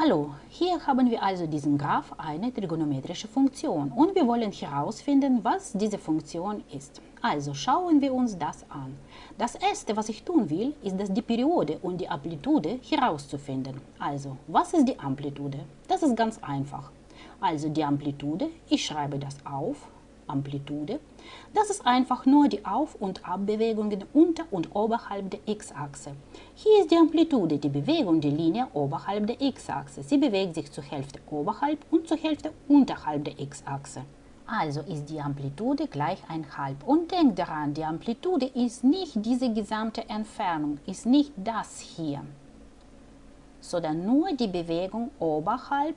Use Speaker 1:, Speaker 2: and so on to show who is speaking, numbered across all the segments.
Speaker 1: Hallo, hier haben wir also diesen Graph eine trigonometrische Funktion und wir wollen herausfinden, was diese Funktion ist. Also schauen wir uns das an. Das erste, was ich tun will, ist, dass die Periode und die Amplitude herauszufinden. Also, was ist die Amplitude? Das ist ganz einfach. Also die Amplitude, ich schreibe das auf, Amplitude. Das ist einfach nur die Auf- und Abbewegungen unter und oberhalb der x-Achse. Hier ist die Amplitude, die Bewegung der Linie oberhalb der x-Achse. Sie bewegt sich zur Hälfte oberhalb und zur Hälfte unterhalb der x-Achse. Also ist die Amplitude gleich 1,5. Und denkt daran, die Amplitude ist nicht diese gesamte Entfernung, ist nicht das hier, sondern nur die Bewegung oberhalb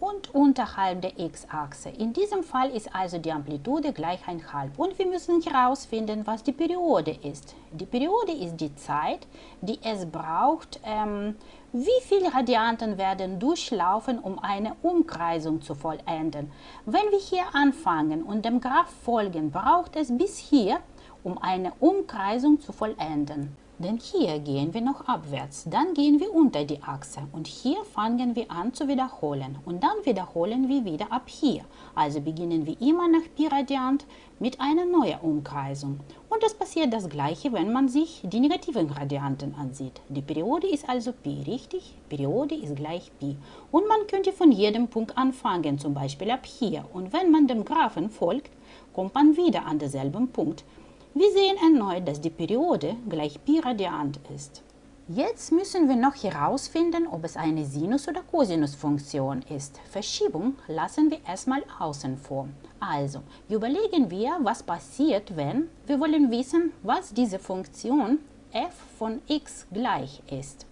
Speaker 1: und unterhalb der x-Achse. In diesem Fall ist also die Amplitude gleich 1,5 und wir müssen herausfinden, was die Periode ist. Die Periode ist die Zeit, die es braucht, ähm, wie viele Radianten werden durchlaufen, um eine Umkreisung zu vollenden. Wenn wir hier anfangen und dem Graph folgen, braucht es bis hier, um eine Umkreisung zu vollenden. Denn hier gehen wir noch abwärts, dann gehen wir unter die Achse und hier fangen wir an zu wiederholen und dann wiederholen wir wieder ab hier. Also beginnen wir immer nach Pi Radiant mit einer neuen Umkreisung. Und es passiert das gleiche, wenn man sich die negativen Gradianten ansieht. Die Periode ist also Pi, richtig? Periode ist gleich Pi. Und man könnte von jedem Punkt anfangen, zum Beispiel ab hier. Und wenn man dem Graphen folgt, kommt man wieder an denselben Punkt. Wir sehen erneut, dass die Periode gleich Pi Radiant ist. Jetzt müssen wir noch herausfinden, ob es eine Sinus- oder Cosinusfunktion ist. Verschiebung lassen wir erstmal außen vor. Also, überlegen wir, was passiert, wenn wir wollen wissen, was diese Funktion f von x gleich ist.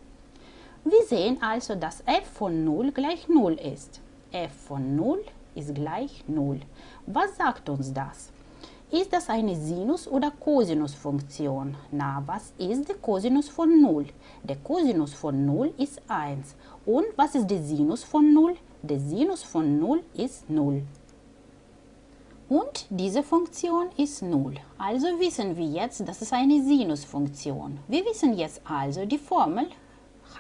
Speaker 1: Wir sehen also, dass f von 0 gleich 0 ist. f von 0 ist gleich 0. Was sagt uns das? Ist das eine Sinus- oder Cosinusfunktion? Na, was ist der Cosinus von 0? Der Cosinus von 0 ist 1. Und was ist der Sinus von 0? Der Sinus von 0 ist 0. Und diese Funktion ist 0. Also wissen wir jetzt, das ist eine Sinusfunktion. Wir wissen jetzt also, die Formel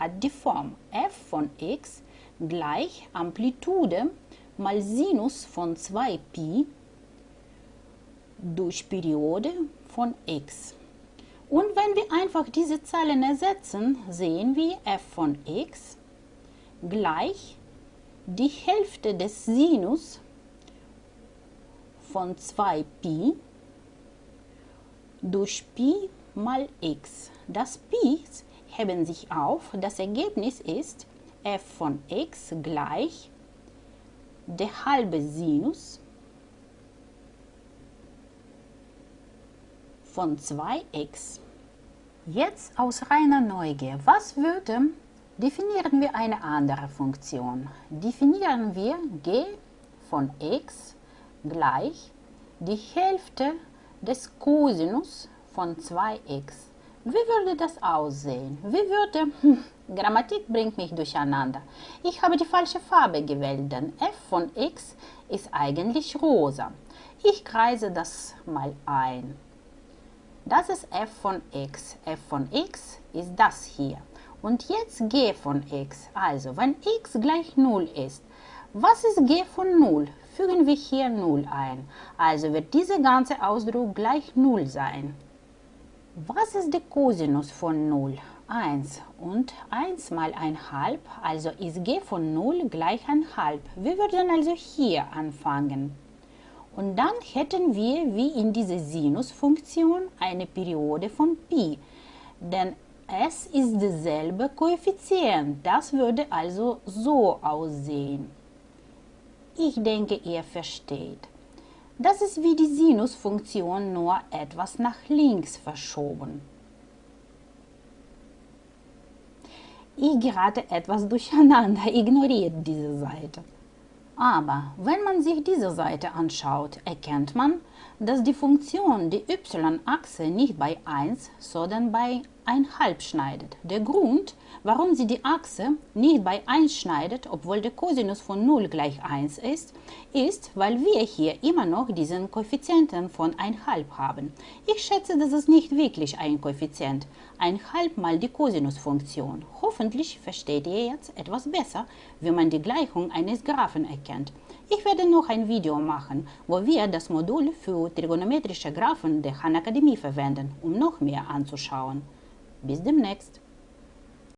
Speaker 1: hat die Form f von x gleich Amplitude mal Sinus von 2pi durch Periode von x. Und wenn wir einfach diese Zahlen ersetzen, sehen wir f von x gleich die Hälfte des Sinus von 2pi durch Pi mal x. Das Pi heben sich auf. Das Ergebnis ist f von x gleich der halbe Sinus von 2x. Jetzt aus reiner Neugier, was würde, definieren wir eine andere Funktion. Definieren wir g von x gleich die Hälfte des Cosinus von 2x. Wie würde das aussehen? Wie würde... Hm, Grammatik bringt mich durcheinander. Ich habe die falsche Farbe gewählt, denn f von x ist eigentlich rosa. Ich kreise das mal ein. Das ist f von x. f von x ist das hier. Und jetzt g von x. Also, wenn x gleich 0 ist, was ist g von 0? Fügen wir hier 0 ein. Also wird dieser ganze Ausdruck gleich 0 sein. Was ist der Cosinus von 0? 1 und 1 mal 1,5, also ist g von 0 gleich 1,5. Wir würden also hier anfangen. Und dann hätten wir wie in dieser Sinusfunktion eine Periode von Pi, denn es ist derselbe Koeffizient. Das würde also so aussehen. Ich denke, ihr versteht. Das ist wie die Sinusfunktion, nur etwas nach links verschoben. Ich gerate etwas durcheinander, ignoriert diese Seite. Aber wenn man sich diese Seite anschaut, erkennt man, dass die Funktion die y-Achse nicht bei 1, sondern bei 1,5 schneidet. Der Grund, warum sie die Achse nicht bei 1 schneidet, obwohl der Cosinus von 0 gleich 1 ist, ist, weil wir hier immer noch diesen Koeffizienten von 1,5 haben. Ich schätze, das ist nicht wirklich ein Koeffizient. 1,5 mal die Cosinusfunktion. Hoffentlich versteht ihr jetzt etwas besser, wie man die Gleichung eines Graphen erkennt. Ich werde noch ein Video machen, wo wir das Modul für trigonometrische Graphen der Han Akademie verwenden, um noch mehr anzuschauen. Bis demnächst!